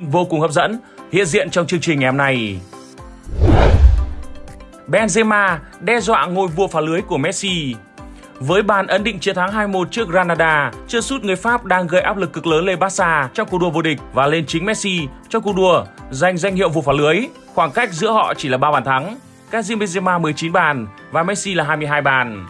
vô cùng hấp dẫn hiện diện trong chương trình ngày hôm nay. Benzema đe dọa ngôi vua phá lưới của Messi. Với bàn ấn định chiến thắng 2-1 trước Granada, chưa sút người Pháp đang gây áp lực cực lớn lên Barca trong cuộc đua vô địch và lên chính Messi trong cuộc đua giành danh hiệu vua phá lưới. Khoảng cách giữa họ chỉ là 3 bàn thắng. Karim Benzema 19 bàn và Messi là 22 bàn.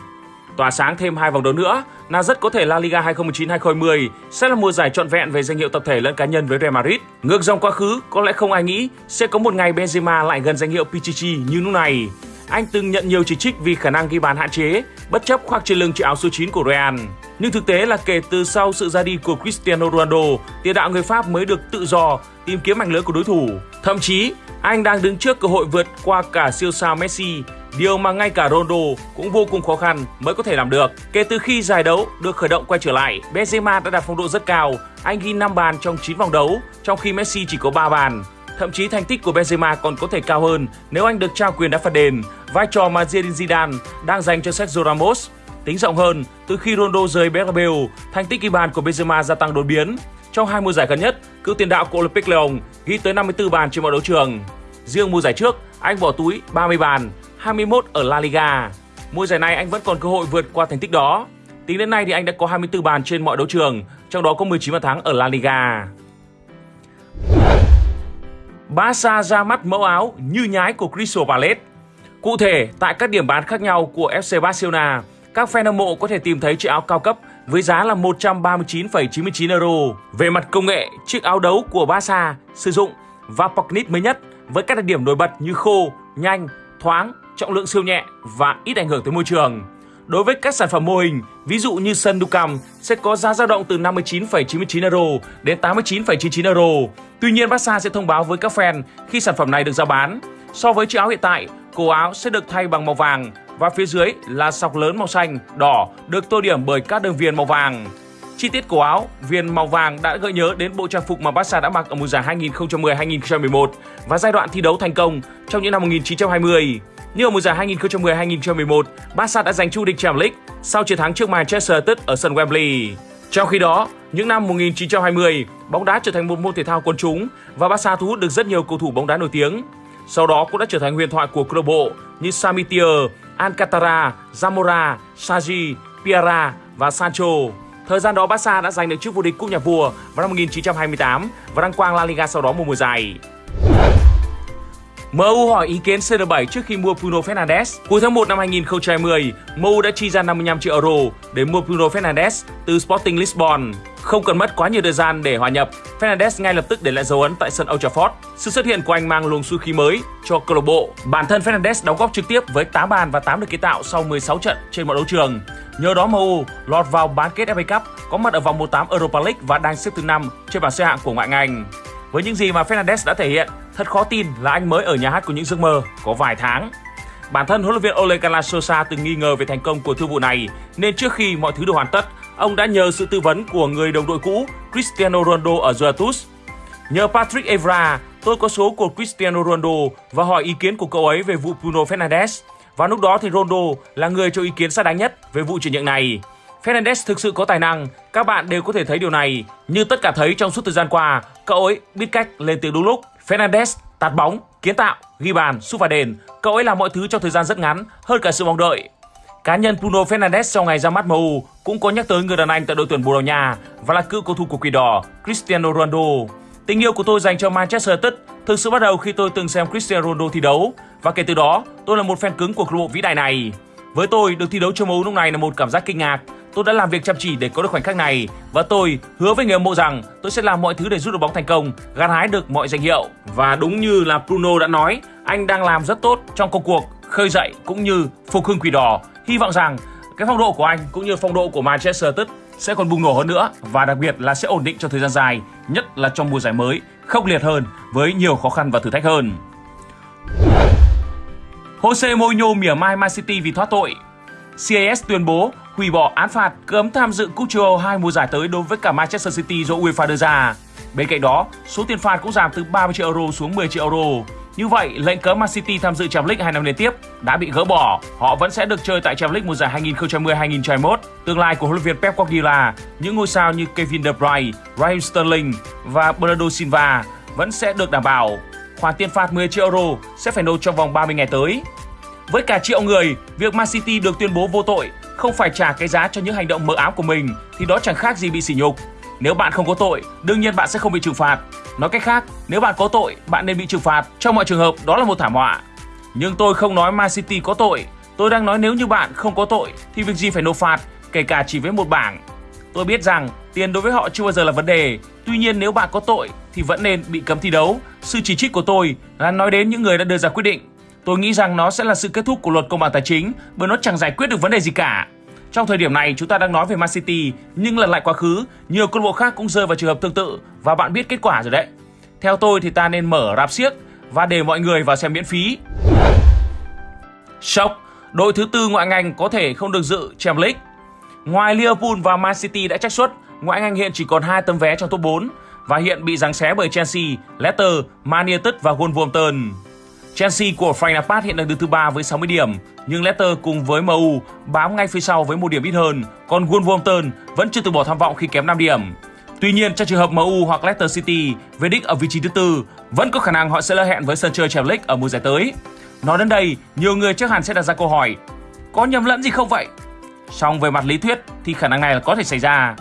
Tỏa sáng thêm hai vòng đấu nữa là rất có thể La Liga 2019-2020 sẽ là mùa giải trọn vẹn về danh hiệu tập thể lẫn cá nhân với Real Madrid. Ngược dòng quá khứ, có lẽ không ai nghĩ sẽ có một ngày Benzema lại gần danh hiệu Pichichi như lúc này. Anh từng nhận nhiều chỉ trích vì khả năng ghi bàn hạn chế, bất chấp khoác trên lưng chiếc áo số 9 của Real. Nhưng thực tế là kể từ sau sự ra đi của Cristiano Ronaldo, tiền đạo người Pháp mới được tự do tìm kiếm mảnh lưới của đối thủ. Thậm chí, anh đang đứng trước cơ hội vượt qua cả siêu sao Messi Điều mà ngay cả Ronaldo cũng vô cùng khó khăn mới có thể làm được. Kể từ khi giải đấu được khởi động quay trở lại, Benzema đã đạt phong độ rất cao. Anh ghi 5 bàn trong 9 vòng đấu, trong khi Messi chỉ có 3 bàn. Thậm chí thành tích của Benzema còn có thể cao hơn nếu anh được trao quyền đá phạt đền, vai trò mà Zinedine Zidane đang dành cho Sergio Ramos. Tính rộng hơn, từ khi Ronaldo rời Bernabeu, thành tích ghi bàn của Benzema gia tăng đột biến. Trong hai mùa giải gần nhất, cựu tiền đạo của Olympic Lyon ghi tới 54 bàn trên mọi đấu trường. Riêng mùa giải trước, anh bỏ túi 30 bàn, 21 ở La Liga. Mùa giải này anh vẫn còn cơ hội vượt qua thành tích đó. Tính đến nay thì anh đã có 24 bàn trên mọi đấu trường, trong đó có 19 bàn thắng ở La Liga. Barca ra mắt mẫu áo như nhái của Crystal Palace. Cụ thể, tại các điểm bán khác nhau của FC Barcelona, các fan hâm mộ có thể tìm thấy chiếc áo cao cấp với giá là 139,99 euro. Về mặt công nghệ, chiếc áo đấu của Barca sử dụng Vaporknit mới nhất với các đặc điểm nổi bật như khô, nhanh, thoáng, trọng lượng siêu nhẹ và ít ảnh hưởng tới môi trường. Đối với các sản phẩm mô hình, ví dụ như sân Ducam sẽ có giá dao động từ 59,99 euro đến 89,99 euro. Tuy nhiên, Barca sẽ thông báo với các fan khi sản phẩm này được giao bán. So với chiếc áo hiện tại, cổ áo sẽ được thay bằng màu vàng và phía dưới là sọc lớn màu xanh, đỏ được tô điểm bởi các đường viền màu vàng. Chi tiết cổ áo, viền màu vàng đã gợi nhớ đến bộ trang phục mà Barca đã mặc ở mùa giải 2010-2011 và giai đoạn thi đấu thành công trong những năm 1920. Như ở mùa giải 2010-2011, Barca đã giành chu địch Champions League sau chiến thắng trước Manchester United ở sân Wembley. Trong khi đó, những năm 1920, bóng đá trở thành một môn thể thao quân chúng và Barca thu hút được rất nhiều cầu thủ bóng đá nổi tiếng. Sau đó cũng đã trở thành huyền thoại của câu lạc bộ như Samitier, Alcantara, Zamora, Sagi, Piara và Sancho. Thời gian đó Barca đã giành được chức vô địch cúp nhà vua vào năm 1928 và đăng quang La Liga sau đó một mùa giải. MU hỏi ý kiến CR7 trước khi mua Bruno Fernandes. Cuối tháng 1 năm 2020, MU đã chi ra 55 triệu euro để mua Bruno Fernandes từ Sporting Lisbon. Không cần mất quá nhiều thời gian để hòa nhập, Fernandes ngay lập tức để lại dấu ấn tại sân Old Trafford. Sự xuất hiện của anh mang luồng xu khí mới cho câu lạc bộ. Bản thân Fernandes đóng góp trực tiếp với 8 bàn và 8 được kiến tạo sau 16 trận trên mọi đấu trường. Nhờ đó MU lọt vào bán kết FA Cup, có mặt ở vòng 1/8 Europa League và đang xếp thứ 5 trên bảng xếp hạng của ngoại hạng Với những gì mà Fernandes đã thể hiện, thật khó tin là anh mới ở nhà hát của những giấc mơ có vài tháng. Bản thân huấn luyện viên Ole Gunnar Solskjaer từng nghi ngờ về thành công của thương vụ này, nên trước khi mọi thứ được hoàn tất, ông đã nhờ sự tư vấn của người đồng đội cũ Cristiano Ronaldo ở Juventus. Nhờ Patrick Evra, tôi có số của Cristiano Ronaldo và hỏi ý kiến của cậu ấy về vụ Bruno Fernandes. Và lúc đó thì Ronaldo là người cho ý kiến xác đáng nhất về vụ chuyển nhượng này. Fernandes thực sự có tài năng, các bạn đều có thể thấy điều này. Như tất cả thấy trong suốt thời gian qua, cậu ấy biết cách lên tiếng đúng lúc. Fernandes tạt bóng, kiến tạo, ghi bàn, sút vào đền. Cậu ấy làm mọi thứ trong thời gian rất ngắn, hơn cả sự mong đợi. Cá nhân Bruno Fernandes sau ngày ra mắt MU cũng có nhắc tới người đàn anh tại đội tuyển Bồ Đào Nha và là cựu cầu thủ của Quỷ Đỏ Cristiano Ronaldo. Tình yêu của tôi dành cho Manchester United thực sự bắt đầu khi tôi từng xem Cristiano Ronaldo thi đấu và kể từ đó tôi là một fan cứng của câu lạc bộ vĩ đại này. Với tôi, được thi đấu cho MU lúc này là một cảm giác kinh ngạc. Tôi đã làm việc chăm chỉ để có được khoảnh khắc này và tôi hứa với người hâm mộ rằng tôi sẽ làm mọi thứ để giúp đội bóng thành công, gặt hái được mọi danh hiệu. Và đúng như là Bruno đã nói, anh đang làm rất tốt trong công cuộc khơi dậy cũng như phục hưng quỷ đỏ. Hy vọng rằng cái phong độ của anh cũng như phong độ của Manchester United sẽ còn bùng nổ hơn nữa và đặc biệt là sẽ ổn định trong thời gian dài, nhất là trong mùa giải mới, khốc liệt hơn với nhiều khó khăn và thử thách hơn. Jose Mourinho mỉa mai Man City vì thoát tội. CAS tuyên bố hủy bỏ án phạt cấm tham dự cúp châu Âu hai mùa giải tới đối với cả Manchester City do UEFA đưa ra. Bên cạnh đó, số tiền phạt cũng giảm từ 30 triệu euro xuống 10 triệu euro. Như vậy, lệnh cấm Man City tham dự Champions League hai năm liên tiếp đã bị gỡ bỏ. Họ vẫn sẽ được chơi tại Champions League mùa giải 2020-2021. Tương lai của huấn luyện viên Pep Guardiola, những ngôi sao như Kevin De Bruyne, Raheem Sterling và Bernardo Silva vẫn sẽ được đảm bảo. Khoản tiền phạt 10 triệu euro sẽ phải nộp trong vòng 30 ngày tới. Với cả triệu người, việc Man City được tuyên bố vô tội, không phải trả cái giá cho những hành động mờ ám của mình thì đó chẳng khác gì bị sỉ nhục. Nếu bạn không có tội, đương nhiên bạn sẽ không bị trừng phạt. Nói cách khác, nếu bạn có tội, bạn nên bị trừng phạt. Trong mọi trường hợp, đó là một thảm họa. Nhưng tôi không nói Man City có tội. Tôi đang nói nếu như bạn không có tội thì việc gì phải nộp phạt, kể cả chỉ với một bảng. Tôi biết rằng tiền đối với họ chưa bao giờ là vấn đề. Tuy nhiên nếu bạn có tội thì vẫn nên bị cấm thi đấu. Sự chỉ trích của tôi là nói đến những người đã đưa ra quyết định. Tôi nghĩ rằng nó sẽ là sự kết thúc của luật công bằng tài chính bởi nó chẳng giải quyết được vấn đề gì cả. Trong thời điểm này chúng ta đang nói về Man City nhưng lần lại quá khứ, nhiều câu bộ khác cũng rơi vào trường hợp tương tự và bạn biết kết quả rồi đấy. Theo tôi thì ta nên mở rạp siếc và để mọi người vào xem miễn phí. Sốc, đội thứ tư ngoại ngành có thể không được dự Champions League. Ngoài Liverpool và Man City đã trách xuất, ngoại ngành hiện chỉ còn hai tấm vé trong top 4 và hiện bị giằng xé bởi Chelsea, Leicester, Man United và Wolverhampton. Chelsea của Frank Lampard hiện đang đứng thứ ba với 60 điểm, nhưng Leicester cùng với MU bám ngay phía sau với một điểm ít hơn, còn Wolverhampton vẫn chưa từ bỏ tham vọng khi kém 5 điểm. Tuy nhiên, trong trường hợp MU hoặc Leicester City về đích ở vị trí thứ tư, vẫn có khả năng họ sẽ lỡ hẹn với sân chơi Champions League ở mùa giải tới. Nói đến đây, nhiều người chắc hẳn sẽ đặt ra câu hỏi, có nhầm lẫn gì không vậy? Song về mặt lý thuyết thì khả năng này là có thể xảy ra.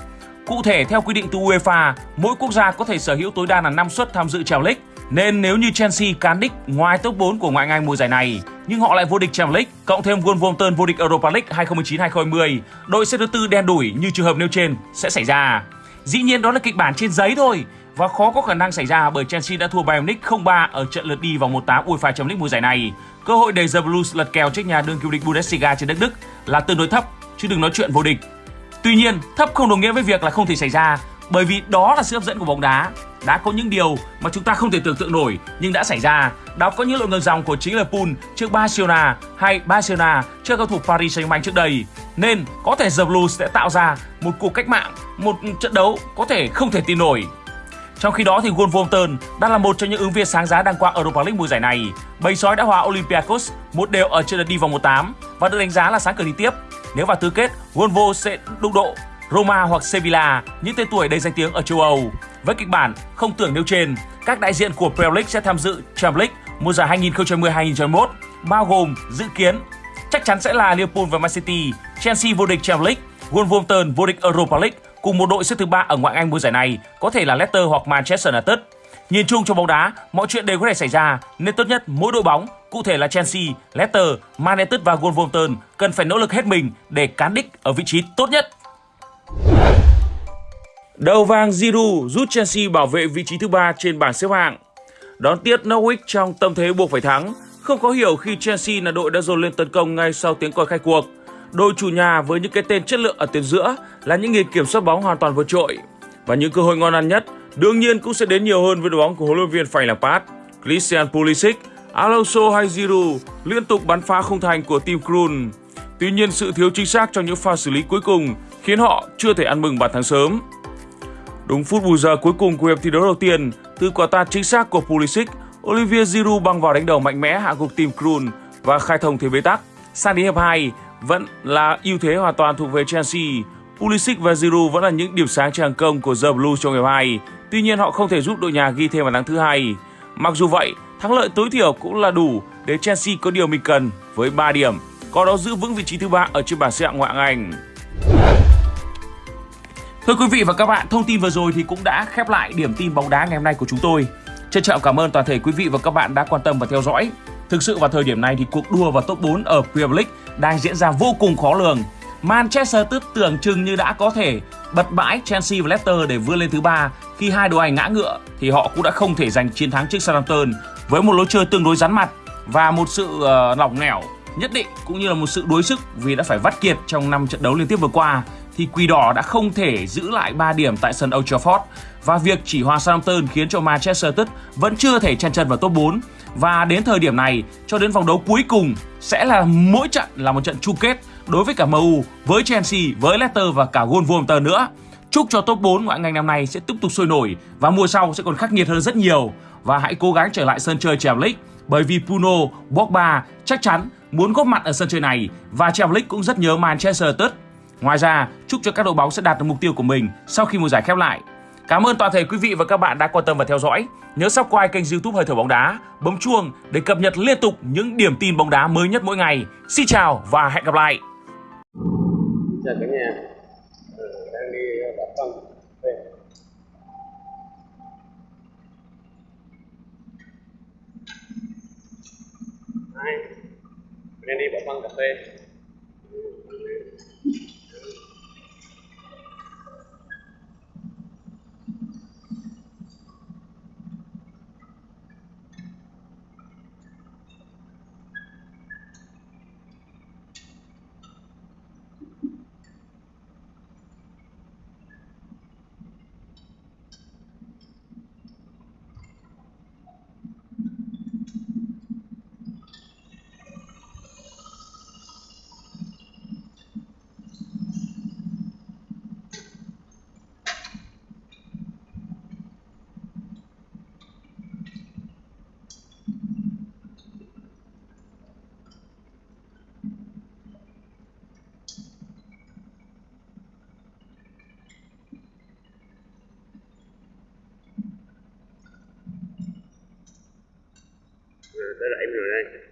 Cụ thể theo quy định từ UEFA, mỗi quốc gia có thể sở hữu tối đa là 5 suất tham dự Champions League. Nên nếu như Chelsea cán đích ngoài top 4 của ngoại hạng mùa giải này, nhưng họ lại vô địch Champions League, cộng thêm Wolverhampton vô địch Europa League 2019-2020, đội xếp thứ tư đen đủi như trường hợp nêu trên sẽ xảy ra. Dĩ nhiên đó là kịch bản trên giấy thôi và khó có khả năng xảy ra bởi Chelsea đã thua Bayern Munich 0-3 ở trận lượt đi vòng 1/8 UEFA Champions League mùa giải này. Cơ hội để The Blues lật kèo trước nhà đương kim địch Bundesliga trên đất Đức là tương đối thấp, chứ đừng nói chuyện vô địch. Tuy nhiên, thấp không đồng nghĩa với việc là không thể xảy ra, bởi vì đó là sự hấp dẫn của bóng đá. Đã có những điều mà chúng ta không thể tưởng tượng nổi nhưng đã xảy ra. Đó có những lượng ngược dòng của chính Liverpool trước Barcelona hay Barcelona trước cầu thủ Paris Saint-Germain trước đây. Nên có thể The Blues sẽ tạo ra một cuộc cách mạng, một trận đấu có thể không thể tin nổi. Trong khi đó thì Wolverhampton đang là một trong những ứng viên sáng giá đang quang Europa League mùa giải này. Bầy sói đã hòa Olympiacos một đều ở trận đi vòng 1/8 và được đánh giá là sáng cửa đi tiếp. Nếu vào tứ kết, Wolves sẽ đụng độ Roma hoặc Sevilla, những tên tuổi đầy danh tiếng ở châu Âu. Với kịch bản không tưởng nêu trên, các đại diện của Premier League sẽ tham dự Champions League mùa giải 2020-2021, bao gồm dự kiến chắc chắn sẽ là Liverpool và Man City, Chelsea vô địch Champions League, Wolverhampton vô địch Europa League cùng một đội xếp thứ ba ở ngoại Anh mùa giải này, có thể là Leicester hoặc Manchester United. Nhìn chung trong bóng đá, mọi chuyện đều có thể xảy ra, nên tốt nhất mỗi đội bóng, cụ thể là Chelsea, Leicester, Man United và Wolverhampton cần phải nỗ lực hết mình để cán đích ở vị trí tốt nhất. Đầu vàng Giroud giúp Chelsea bảo vệ vị trí thứ ba trên bảng xếp hạng. Đón tiếp Norwich trong tâm thế buộc phải thắng, không có hiểu khi Chelsea là đội đã dồn lên tấn công ngay sau tiếng còi khai cuộc. Đội chủ nhà với những cái tên chất lượng ở tuyến giữa là những người kiểm soát bóng hoàn toàn vượt trội và những cơ hội ngon ăn nhất đương nhiên cũng sẽ đến nhiều hơn với đội bóng của huấn luyện viên Frank Lampard, Christian Pulisic, Alonso hay Giroud liên tục bắn phá không thành của team Krul. Tuy nhiên sự thiếu chính xác trong những pha xử lý cuối cùng khiến họ chưa thể ăn mừng bàn thắng sớm. Đúng phút bù giờ cuối cùng của hiệp thi đấu đầu tiên, từ quả tạt chính xác của Pulisic, Olivier Giroud băng vào đánh đầu mạnh mẽ hạ gục team Krul và khai thông thế bế tắc. Sang đến hiệp 2, vẫn là ưu thế hoàn toàn thuộc về Chelsea. Pulisic và Giroud vẫn là những điểm sáng trên hàng công của The Blues trong hiệp 2. Tuy nhiên họ không thể giúp đội nhà ghi thêm bàn thắng thứ hai. Mặc dù vậy, thắng lợi tối thiểu cũng là đủ để Chelsea có điều mình cần với 3 điểm, có đó giữ vững vị trí thứ ba ở trên bảng xếp hạng ngoại hạng Anh. Thưa quý vị và các bạn, thông tin vừa rồi thì cũng đã khép lại điểm tin bóng đá ngày hôm nay của chúng tôi. Trân trọng cảm ơn toàn thể quý vị và các bạn đã quan tâm và theo dõi. Thực sự vào thời điểm này thì cuộc đua vào top 4 ở Premier League đang diễn ra vô cùng khó lường. Manchester tức tưởng chừng như đã có thể bật bãi Chelsea và Leicester để vươn lên thứ ba khi hai đội ảnh ngã ngựa thì họ cũng đã không thể giành chiến thắng trước Southampton với một lối chơi tương đối rắn mặt và một sự uh, lỏng lẻo nhất định cũng như là một sự đối sức vì đã phải vắt kiệt trong năm trận đấu liên tiếp vừa qua thì Quỷ Đỏ đã không thể giữ lại 3 điểm tại sân Old Trafford và việc chỉ hòa Southampton khiến cho Manchester United vẫn chưa thể chen chân vào top 4 và đến thời điểm này cho đến vòng đấu cuối cùng sẽ là mỗi trận là một trận chung kết đối với cả MU, với Chelsea, với Leicester và cả Wolverhampton nữa. Chúc cho top 4 ngoại ngành năm nay sẽ tiếp tục sôi nổi và mùa sau sẽ còn khắc nghiệt hơn rất nhiều và hãy cố gắng trở lại sân chơi Champions League bởi vì Bruno, Pogba chắc chắn muốn góp mặt ở sân chơi này và Champions League cũng rất nhớ Manchester United. Ngoài ra, chúc cho các đội bóng sẽ đạt được mục tiêu của mình sau khi mùa giải khép lại. Cảm ơn toàn thể quý vị và các bạn đã quan tâm và theo dõi. Nhớ subscribe kênh YouTube Hơi thở bóng đá, bấm chuông để cập nhật liên tục những điểm tin bóng đá mới nhất mỗi ngày. Xin chào và hẹn gặp lại. chào cả nhà ừ, đang đi đạp băng về hai đang đi đạp băng cà phê ừ, Ừ, tới rẫy mình rồi đây